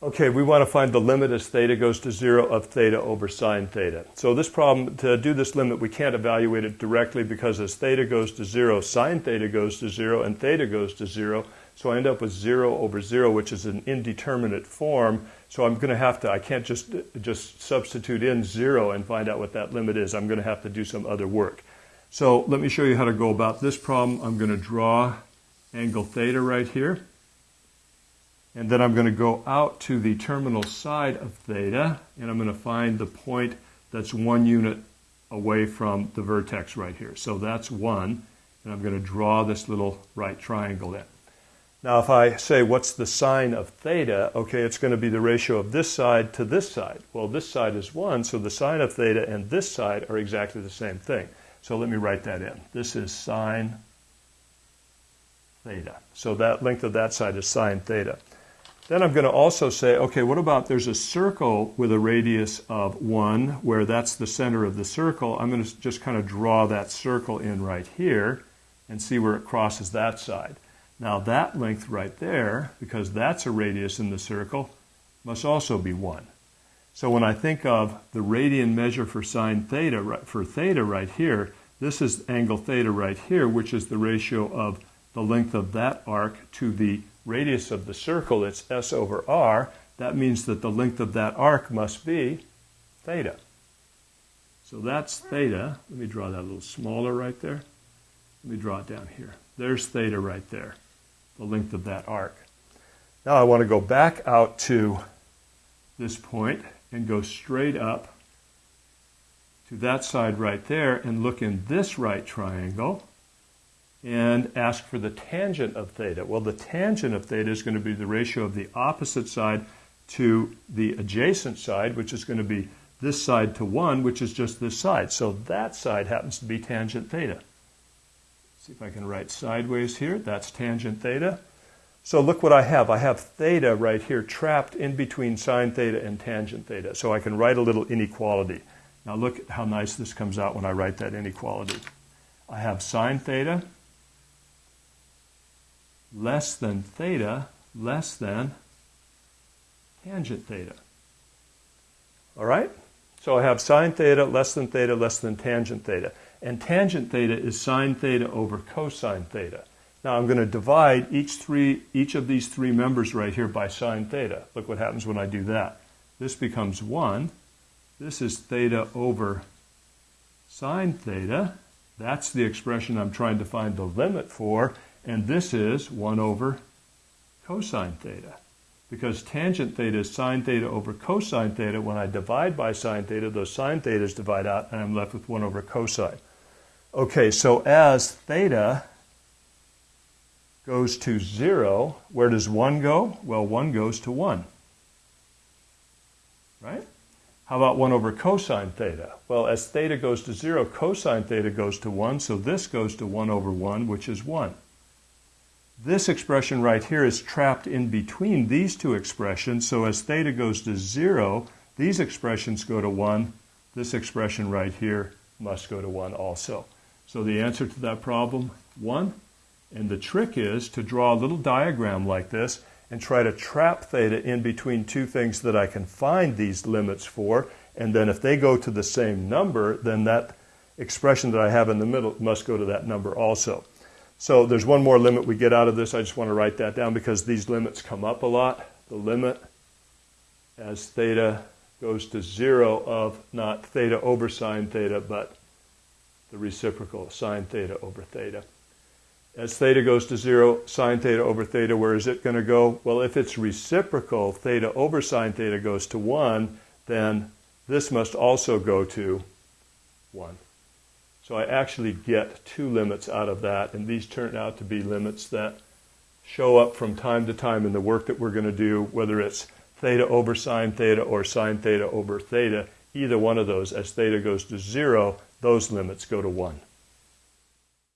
Okay, we want to find the limit as theta goes to zero of theta over sine theta. So this problem, to do this limit, we can't evaluate it directly because as theta goes to zero, sine theta goes to zero, and theta goes to zero. So I end up with zero over zero, which is an indeterminate form. So I'm going to have to, I can't just, just substitute in zero and find out what that limit is. I'm going to have to do some other work. So let me show you how to go about this problem. I'm going to draw angle theta right here. And then I'm going to go out to the terminal side of theta, and I'm going to find the point that's one unit away from the vertex right here. So that's one, and I'm going to draw this little right triangle in. Now if I say what's the sine of theta, okay, it's going to be the ratio of this side to this side. Well, this side is 1, so the sine of theta and this side are exactly the same thing. So let me write that in. This is sine theta. So that length of that side is sine theta. Then I'm going to also say, okay, what about there's a circle with a radius of 1 where that's the center of the circle. I'm going to just kind of draw that circle in right here and see where it crosses that side. Now that length right there, because that's a radius in the circle, must also be 1. So when I think of the radian measure for sine theta, for theta right here, this is angle theta right here, which is the ratio of the length of that arc to the radius of the circle, it's s over r, that means that the length of that arc must be theta. So that's theta. Let me draw that a little smaller right there. Let me draw it down here. There's theta right there, the length of that arc. Now I want to go back out to this point and go straight up to that side right there and look in this right triangle and ask for the tangent of theta. Well, the tangent of theta is going to be the ratio of the opposite side to the adjacent side, which is going to be this side to 1, which is just this side. So that side happens to be tangent theta. See if I can write sideways here. That's tangent theta. So look what I have. I have theta right here trapped in between sine theta and tangent theta. So I can write a little inequality. Now look at how nice this comes out when I write that inequality. I have sine theta less than theta less than tangent theta. All right? So I have sine theta less than theta less than tangent theta. And tangent theta is sine theta over cosine theta. Now I'm going to divide each, three, each of these three members right here by sine theta. Look what happens when I do that. This becomes 1. This is theta over sine theta. That's the expression I'm trying to find the limit for. And this is 1 over cosine theta. Because tangent theta is sine theta over cosine theta. When I divide by sine theta, those sine thetas divide out, and I'm left with 1 over cosine. Okay, so as theta goes to 0, where does 1 go? Well, 1 goes to 1. Right? How about 1 over cosine theta? Well, as theta goes to 0, cosine theta goes to 1, so this goes to 1 over 1, which is 1. This expression right here is trapped in between these two expressions, so as theta goes to 0, these expressions go to 1. This expression right here must go to 1 also. So the answer to that problem, 1. And the trick is to draw a little diagram like this and try to trap theta in between two things that I can find these limits for. And then if they go to the same number, then that expression that I have in the middle must go to that number also. So there's one more limit we get out of this. I just want to write that down because these limits come up a lot. The limit as theta goes to zero of not theta over sine theta, but the reciprocal sine theta over theta. As theta goes to zero, sine theta over theta, where is it going to go? Well, if it's reciprocal, theta over sine theta goes to 1, then this must also go to 1. So I actually get two limits out of that, and these turn out to be limits that show up from time to time in the work that we're going to do, whether it's theta over sine theta or sine theta over theta, either one of those, as theta goes to 0, those limits go to 1.